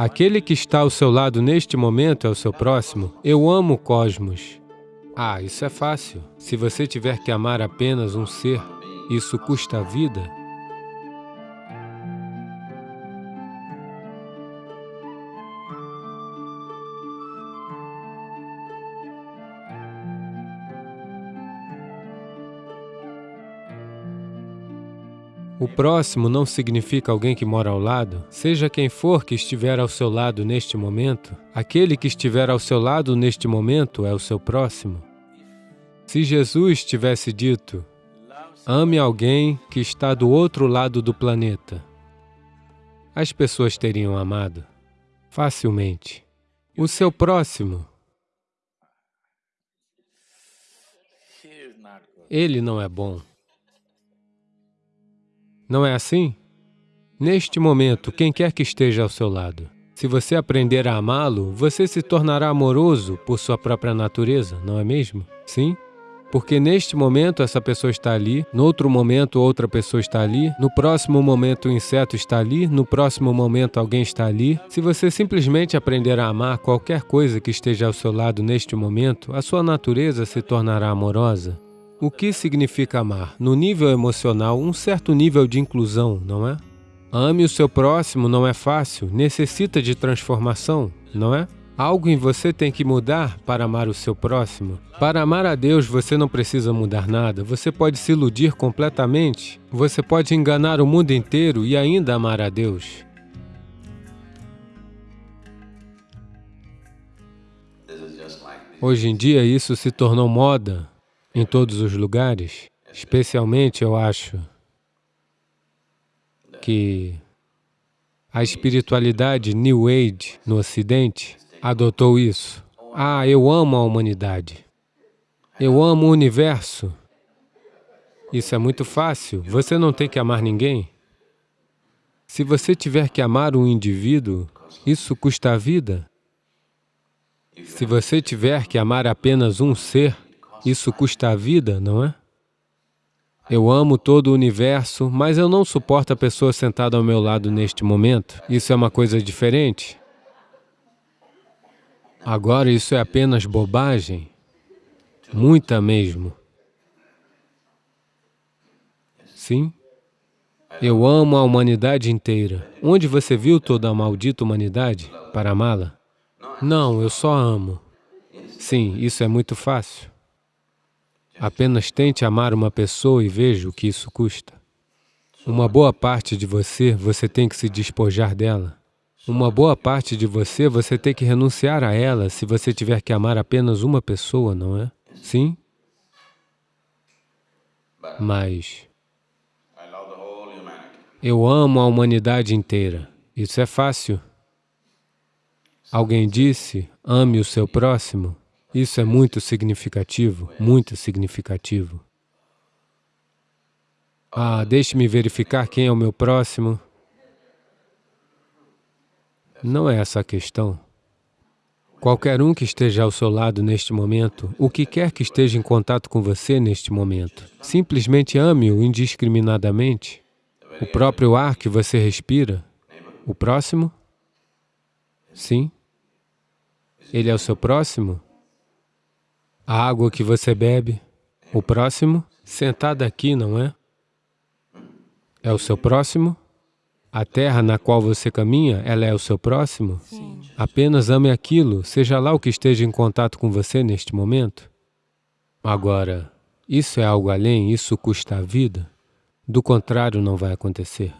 Aquele que está ao seu lado neste momento é o seu próximo. Eu amo o cosmos. Ah, isso é fácil. Se você tiver que amar apenas um ser, isso custa a vida? O próximo não significa alguém que mora ao lado. Seja quem for que estiver ao seu lado neste momento, aquele que estiver ao seu lado neste momento é o seu próximo. Se Jesus tivesse dito, ame alguém que está do outro lado do planeta, as pessoas teriam amado facilmente. O seu próximo, ele não é bom. Não é assim? Neste momento, quem quer que esteja ao seu lado, se você aprender a amá-lo, você se tornará amoroso por sua própria natureza, não é mesmo? Sim? Porque neste momento essa pessoa está ali, no outro momento outra pessoa está ali, no próximo momento o inseto está ali, no próximo momento alguém está ali. Se você simplesmente aprender a amar qualquer coisa que esteja ao seu lado neste momento, a sua natureza se tornará amorosa. O que significa amar? No nível emocional, um certo nível de inclusão, não é? Ame o seu próximo não é fácil, necessita de transformação, não é? Algo em você tem que mudar para amar o seu próximo. Para amar a Deus, você não precisa mudar nada. Você pode se iludir completamente. Você pode enganar o mundo inteiro e ainda amar a Deus. Hoje em dia, isso se tornou moda em todos os lugares. Especialmente, eu acho que a espiritualidade New Age no Ocidente adotou isso. Ah, eu amo a humanidade. Eu amo o universo. Isso é muito fácil. Você não tem que amar ninguém. Se você tiver que amar um indivíduo, isso custa a vida. Se você tiver que amar apenas um ser, isso custa a vida, não é? Eu amo todo o universo, mas eu não suporto a pessoa sentada ao meu lado neste momento. Isso é uma coisa diferente. Agora, isso é apenas bobagem. Muita mesmo. Sim? Eu amo a humanidade inteira. Onde você viu toda a maldita humanidade para amá-la? Não, eu só amo. Sim, isso é muito fácil. Apenas tente amar uma pessoa e veja o que isso custa. Uma boa parte de você, você tem que se despojar dela. Uma boa parte de você, você tem que renunciar a ela se você tiver que amar apenas uma pessoa, não é? Sim? Mas eu amo a humanidade inteira. Isso é fácil. Alguém disse, ame o seu próximo. Isso é muito significativo, muito significativo. Ah, deixe-me verificar quem é o meu próximo. Não é essa a questão. Qualquer um que esteja ao seu lado neste momento, o que quer que esteja em contato com você neste momento, simplesmente ame-o indiscriminadamente. O próprio ar que você respira, o próximo? Sim. Ele é o seu próximo? A água que você bebe, o próximo, sentado aqui, não é? É o seu próximo? A terra na qual você caminha, ela é o seu próximo? Sim. Apenas ame aquilo, seja lá o que esteja em contato com você neste momento. Agora, isso é algo além, isso custa a vida? Do contrário, não vai acontecer.